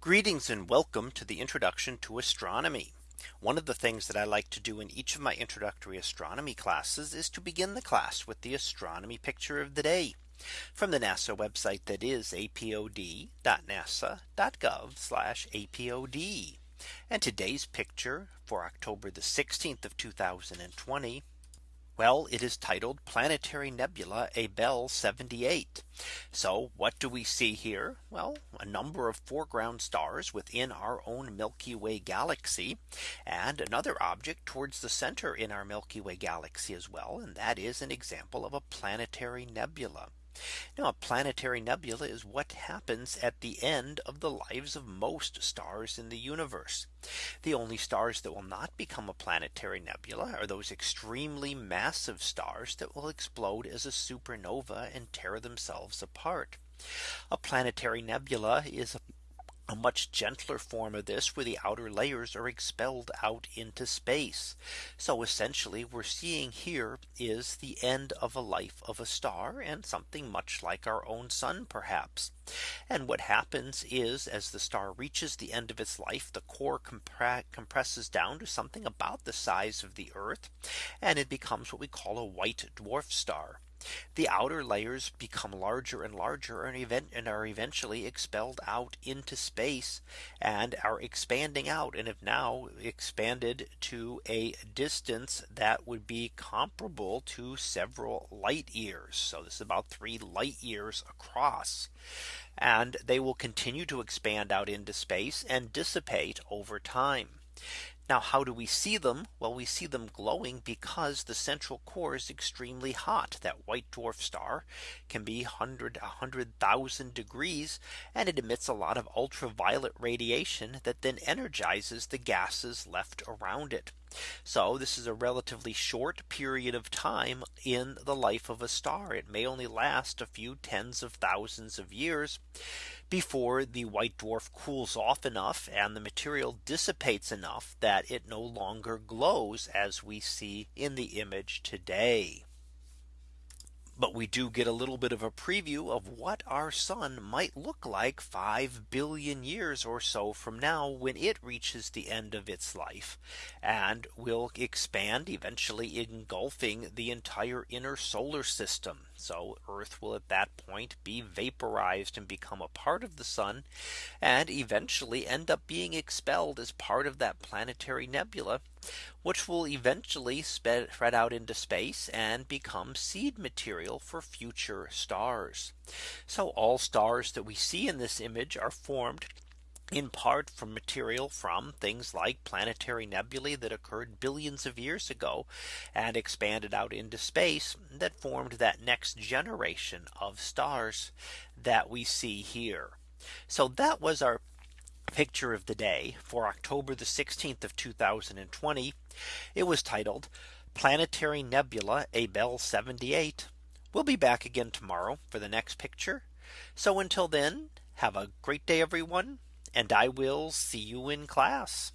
Greetings and welcome to the introduction to astronomy. One of the things that I like to do in each of my introductory astronomy classes is to begin the class with the astronomy picture of the day from the NASA website that is apod.nasa.gov apod. And today's picture for October the 16th of 2020 well, it is titled Planetary Nebula Abell 78. So what do we see here? Well, a number of foreground stars within our own Milky Way galaxy and another object towards the center in our Milky Way galaxy as well. And that is an example of a planetary nebula. Now a planetary nebula is what happens at the end of the lives of most stars in the universe. The only stars that will not become a planetary nebula are those extremely massive stars that will explode as a supernova and tear themselves apart. A planetary nebula is a a much gentler form of this where the outer layers are expelled out into space. So essentially we're seeing here is the end of a life of a star and something much like our own sun perhaps. And what happens is as the star reaches the end of its life, the core compresses down to something about the size of the Earth. And it becomes what we call a white dwarf star. The outer layers become larger and larger and event and are eventually expelled out into space and are expanding out and have now expanded to a distance that would be comparable to several light years. So this is about three light years across. And they will continue to expand out into space and dissipate over time. Now how do we see them? Well, we see them glowing because the central core is extremely hot. That white dwarf star can be 100 100,000 degrees and it emits a lot of ultraviolet radiation that then energizes the gases left around it. So this is a relatively short period of time in the life of a star. It may only last a few tens of thousands of years before the white dwarf cools off enough and the material dissipates enough that it no longer glows as we see in the image today. But we do get a little bit of a preview of what our sun might look like 5 billion years or so from now when it reaches the end of its life and will expand eventually engulfing the entire inner solar system. So Earth will at that point be vaporized and become a part of the sun and eventually end up being expelled as part of that planetary nebula which will eventually spread out into space and become seed material for future stars. So all stars that we see in this image are formed in part from material from things like planetary nebulae that occurred billions of years ago and expanded out into space that formed that next generation of stars that we see here. So that was our picture of the day for October the 16th of 2020. It was titled Planetary Nebula Abell 78. We'll be back again tomorrow for the next picture. So until then, have a great day, everyone and I will see you in class.